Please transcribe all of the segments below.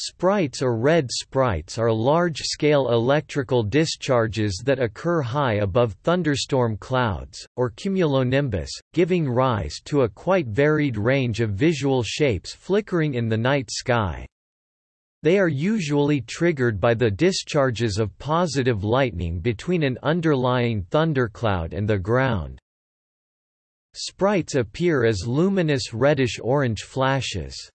Sprites or red sprites are large-scale electrical discharges that occur high above thunderstorm clouds, or cumulonimbus, giving rise to a quite varied range of visual shapes flickering in the night sky. They are usually triggered by the discharges of positive lightning between an underlying thundercloud and the ground. Sprites appear as luminous reddish-orange flashes.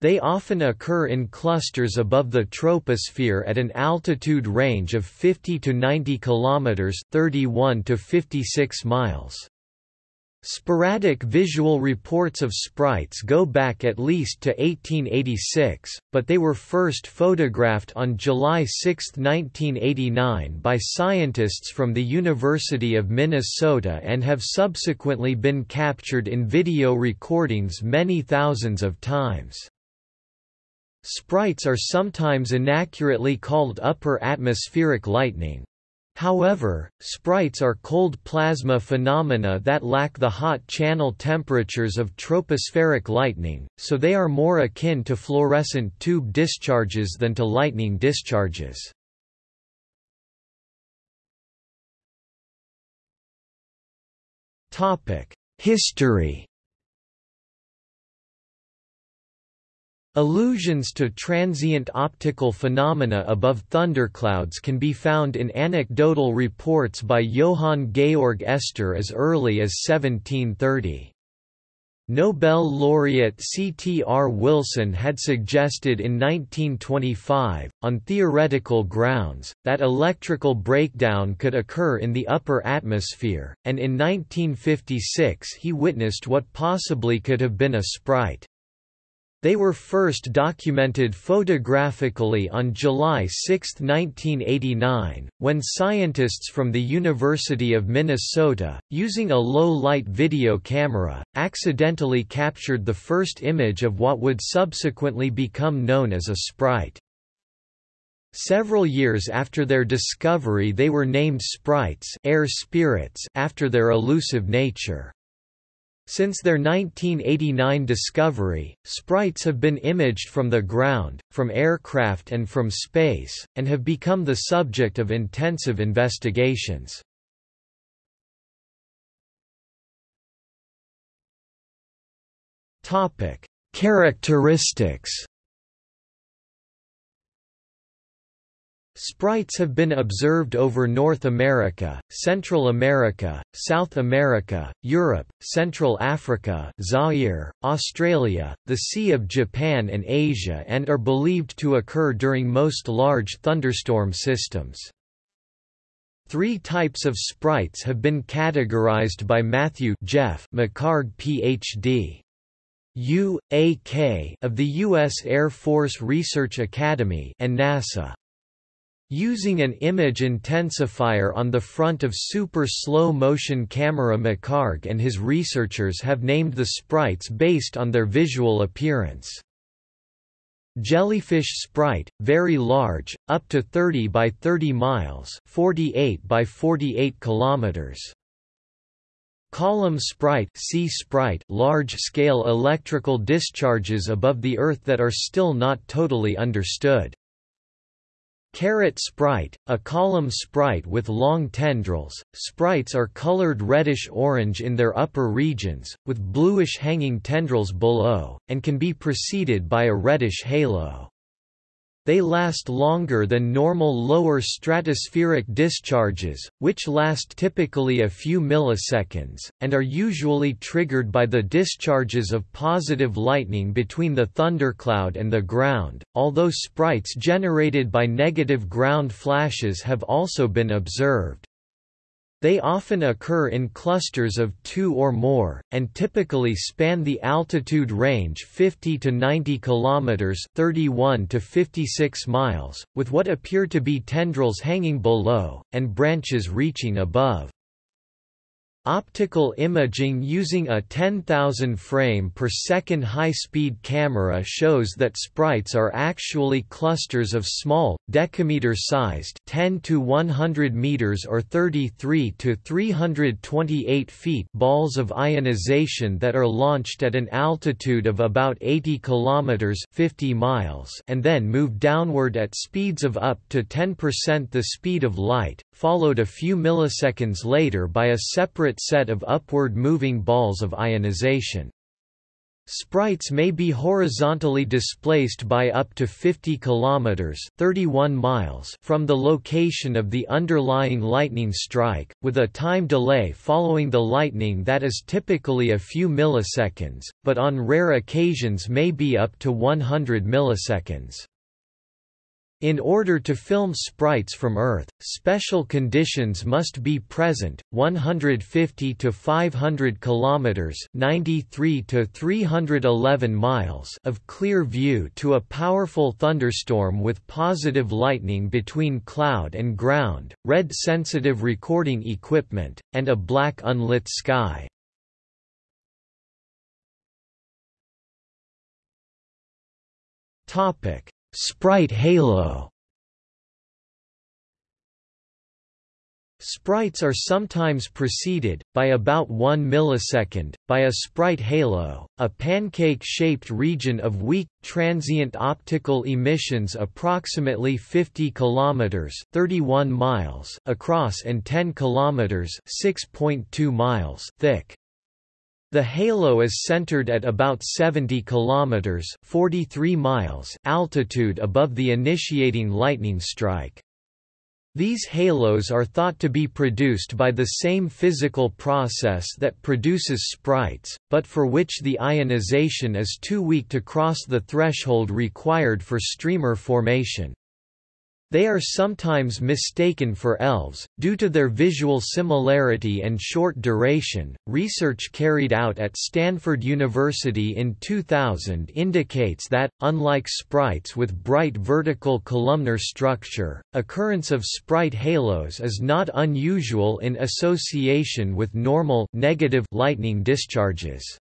They often occur in clusters above the troposphere at an altitude range of 50 to 90 kilometers (31 to 56 miles). Sporadic visual reports of sprites go back at least to 1886, but they were first photographed on July 6, 1989 by scientists from the University of Minnesota and have subsequently been captured in video recordings many thousands of times. Sprites are sometimes inaccurately called upper atmospheric lightning. However, sprites are cold plasma phenomena that lack the hot channel temperatures of tropospheric lightning, so they are more akin to fluorescent tube discharges than to lightning discharges. History Allusions to transient optical phenomena above thunderclouds can be found in anecdotal reports by Johann Georg Estor as early as 1730. Nobel laureate C. T. R. Wilson had suggested in 1925, on theoretical grounds, that electrical breakdown could occur in the upper atmosphere, and in 1956 he witnessed what possibly could have been a sprite. They were first documented photographically on July 6, 1989, when scientists from the University of Minnesota, using a low-light video camera, accidentally captured the first image of what would subsequently become known as a sprite. Several years after their discovery they were named sprites air spirits after their elusive nature. Since their 1989 discovery, sprites have been imaged from the ground, from aircraft and from space, and have become the subject of intensive investigations. Characteristics Sprites have been observed over North America, Central America, South America, Europe, Central Africa Zaire, Australia, the Sea of Japan and Asia and are believed to occur during most large thunderstorm systems. Three types of sprites have been categorized by Matthew Jeff McHarg Ph.D. U.A.K. of the U.S. Air Force Research Academy and NASA. Using an image intensifier on the front of super slow-motion camera McHarg and his researchers have named the sprites based on their visual appearance. Jellyfish sprite, very large, up to 30 by 30 miles 48 by 48 kilometers. Column sprite, sea sprite large-scale electrical discharges above the Earth that are still not totally understood. Carrot sprite, a column sprite with long tendrils, sprites are colored reddish-orange in their upper regions, with bluish hanging tendrils below, and can be preceded by a reddish halo. They last longer than normal lower stratospheric discharges, which last typically a few milliseconds, and are usually triggered by the discharges of positive lightning between the thundercloud and the ground, although sprites generated by negative ground flashes have also been observed. They often occur in clusters of two or more, and typically span the altitude range 50 to 90 km 31 to 56 miles, with what appear to be tendrils hanging below, and branches reaching above. Optical imaging using a 10,000 frame per second high-speed camera shows that sprites are actually clusters of small, decameter-sized 10 to 100 meters or 33 to 328 feet balls of ionization that are launched at an altitude of about 80 kilometers 50 miles and then move downward at speeds of up to 10% the speed of light, followed a few milliseconds later by a separate set of upward moving balls of ionization. Sprites may be horizontally displaced by up to 50 kilometers (31 miles) from the location of the underlying lightning strike, with a time delay following the lightning that is typically a few milliseconds, but on rare occasions may be up to 100 milliseconds. In order to film sprites from Earth, special conditions must be present: 150 to 500 kilometers (93 to 311 miles) of clear view to a powerful thunderstorm with positive lightning between cloud and ground, red sensitive recording equipment, and a black unlit sky. Topic Sprite halo Sprites are sometimes preceded, by about 1 millisecond, by a sprite halo, a pancake-shaped region of weak, transient optical emissions approximately 50 km 31 miles across and 10 km 6.2 miles thick. The halo is centered at about 70 kilometers (43 miles) altitude above the initiating lightning strike. These halos are thought to be produced by the same physical process that produces sprites, but for which the ionization is too weak to cross the threshold required for streamer formation. They are sometimes mistaken for elves, due to their visual similarity and short duration. Research carried out at Stanford University in 2000 indicates that, unlike sprites with bright vertical columnar structure, occurrence of sprite halos is not unusual in association with normal negative lightning discharges.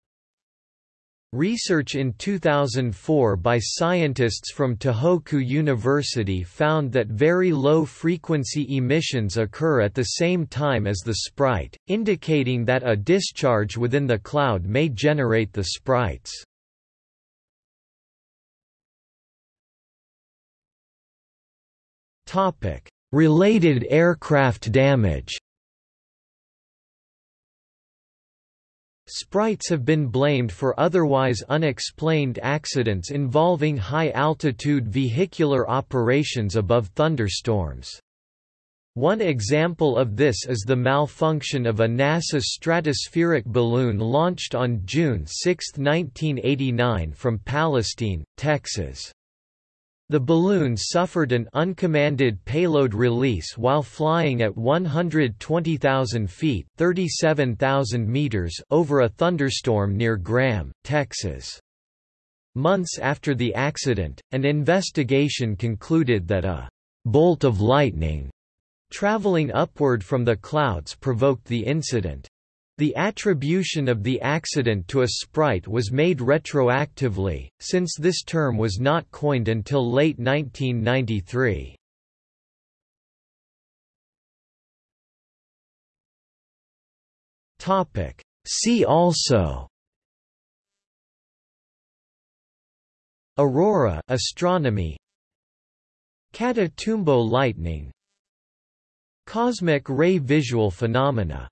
Research in 2004 by scientists from Tohoku University found that very low-frequency emissions occur at the same time as the sprite, indicating that a discharge within the cloud may generate the sprites. Related aircraft damage Sprites have been blamed for otherwise unexplained accidents involving high-altitude vehicular operations above thunderstorms. One example of this is the malfunction of a NASA stratospheric balloon launched on June 6, 1989 from Palestine, Texas. The balloon suffered an uncommanded payload release while flying at 120,000 feet (37,000 meters) over a thunderstorm near Graham, Texas. Months after the accident, an investigation concluded that a bolt of lightning traveling upward from the clouds provoked the incident. The attribution of the accident to a sprite was made retroactively, since this term was not coined until late 1993. See also Aurora astronomy Catatumbo lightning Cosmic ray visual phenomena